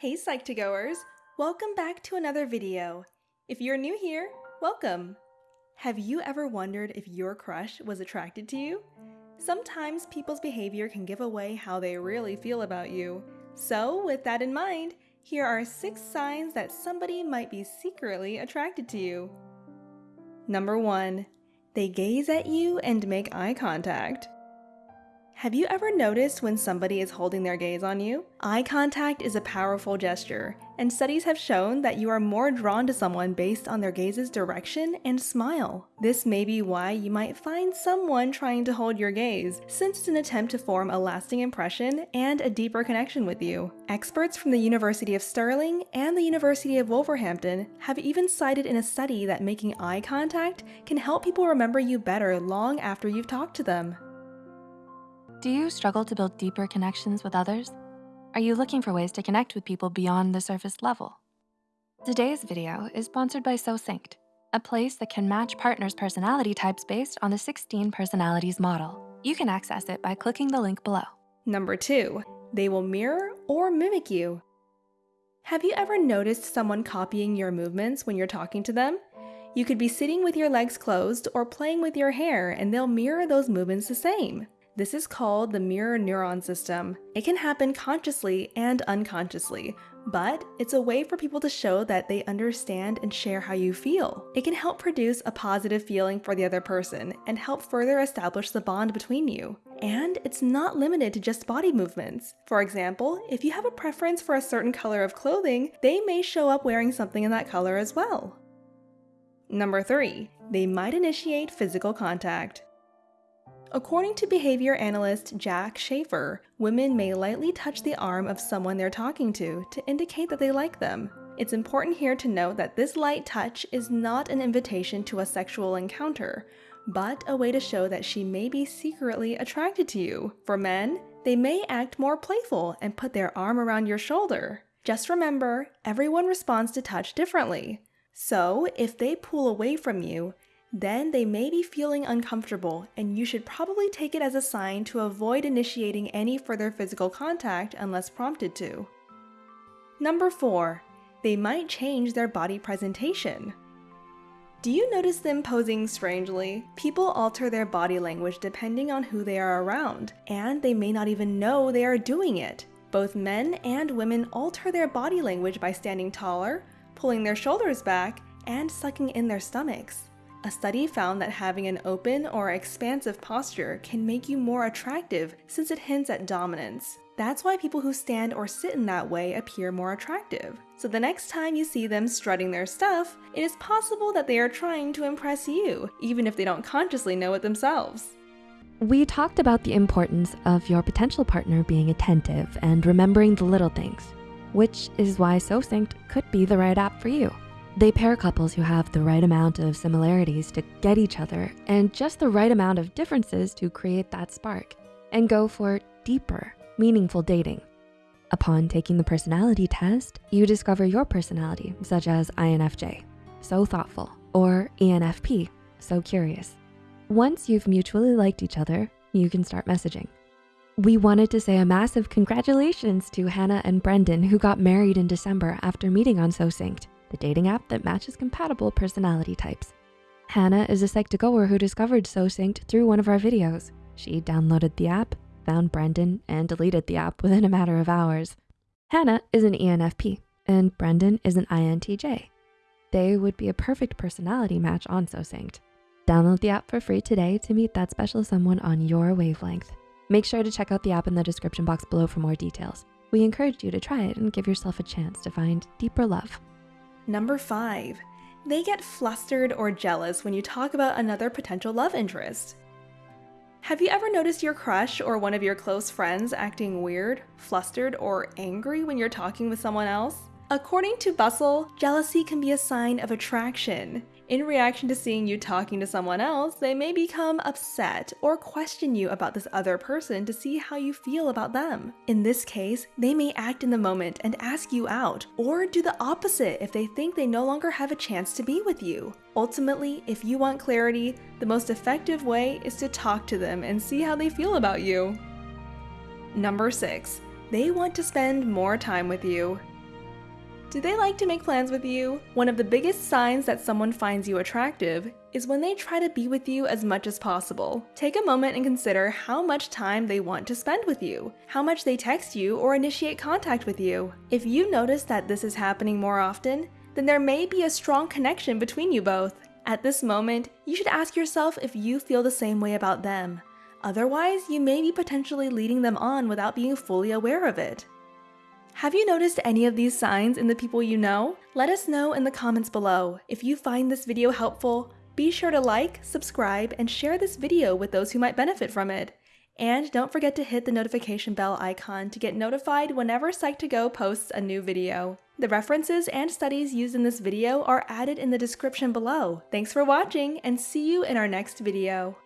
Hey Psych2Goers! Welcome back to another video. If you're new here, welcome! Have you ever wondered if your crush was attracted to you? Sometimes people's behavior can give away how they really feel about you. So, with that in mind, here are 6 signs that somebody might be secretly attracted to you. Number 1. They gaze at you and make eye contact. Have you ever noticed when somebody is holding their gaze on you? Eye contact is a powerful gesture, and studies have shown that you are more drawn to someone based on their gaze's direction and smile. This may be why you might find someone trying to hold your gaze, since it's an attempt to form a lasting impression and a deeper connection with you. Experts from the University of Stirling and the University of Wolverhampton have even cited in a study that making eye contact can help people remember you better long after you've talked to them. Do you struggle to build deeper connections with others? Are you looking for ways to connect with people beyond the surface level? Today's video is sponsored by SoSynced, a place that can match partners' personality types based on the 16 personalities model. You can access it by clicking the link below. Number two, they will mirror or mimic you. Have you ever noticed someone copying your movements when you're talking to them? You could be sitting with your legs closed or playing with your hair and they'll mirror those movements the same. This is called the mirror neuron system. It can happen consciously and unconsciously, but it's a way for people to show that they understand and share how you feel. It can help produce a positive feeling for the other person and help further establish the bond between you. And it's not limited to just body movements. For example, if you have a preference for a certain color of clothing, they may show up wearing something in that color as well. Number 3. They might initiate physical contact. According to behavior analyst Jack Schafer, women may lightly touch the arm of someone they're talking to to indicate that they like them. It's important here to note that this light touch is not an invitation to a sexual encounter, but a way to show that she may be secretly attracted to you. For men, they may act more playful and put their arm around your shoulder. Just remember, everyone responds to touch differently. So, if they pull away from you, then they may be feeling uncomfortable and you should probably take it as a sign to avoid initiating any further physical contact unless prompted to. Number 4. They might change their body presentation. Do you notice them posing strangely? People alter their body language depending on who they are around, and they may not even know they are doing it. Both men and women alter their body language by standing taller, pulling their shoulders back, and sucking in their stomachs. A study found that having an open or expansive posture can make you more attractive since it hints at dominance. That's why people who stand or sit in that way appear more attractive. So the next time you see them strutting their stuff, it is possible that they are trying to impress you, even if they don't consciously know it themselves. We talked about the importance of your potential partner being attentive and remembering the little things, which is why SoSynced could be the right app for you. They pair couples who have the right amount of similarities to get each other and just the right amount of differences to create that spark and go for deeper, meaningful dating. Upon taking the personality test, you discover your personality, such as INFJ, so thoughtful, or ENFP, so curious. Once you've mutually liked each other, you can start messaging. We wanted to say a massive congratulations to Hannah and Brendan who got married in December after meeting on SoSynced the dating app that matches compatible personality types. Hannah is a Psych2Goer who discovered SoSynced through one of our videos. She downloaded the app, found Brendan, and deleted the app within a matter of hours. Hannah is an ENFP, and Brendan is an INTJ. They would be a perfect personality match on SoSynced. Download the app for free today to meet that special someone on your wavelength. Make sure to check out the app in the description box below for more details. We encourage you to try it and give yourself a chance to find deeper love. Number 5. They get flustered or jealous when you talk about another potential love interest. Have you ever noticed your crush or one of your close friends acting weird, flustered, or angry when you're talking with someone else? According to Bustle, jealousy can be a sign of attraction. In reaction to seeing you talking to someone else, they may become upset or question you about this other person to see how you feel about them. In this case, they may act in the moment and ask you out, or do the opposite if they think they no longer have a chance to be with you. Ultimately, if you want clarity, the most effective way is to talk to them and see how they feel about you. Number 6. They want to spend more time with you. Do they like to make plans with you? One of the biggest signs that someone finds you attractive is when they try to be with you as much as possible. Take a moment and consider how much time they want to spend with you, how much they text you or initiate contact with you. If you notice that this is happening more often, then there may be a strong connection between you both. At this moment, you should ask yourself if you feel the same way about them. Otherwise, you may be potentially leading them on without being fully aware of it. Have you noticed any of these signs in the people you know? Let us know in the comments below. If you find this video helpful, be sure to like, subscribe, and share this video with those who might benefit from it. And don't forget to hit the notification bell icon to get notified whenever Psych2Go posts a new video. The references and studies used in this video are added in the description below. Thanks for watching and see you in our next video.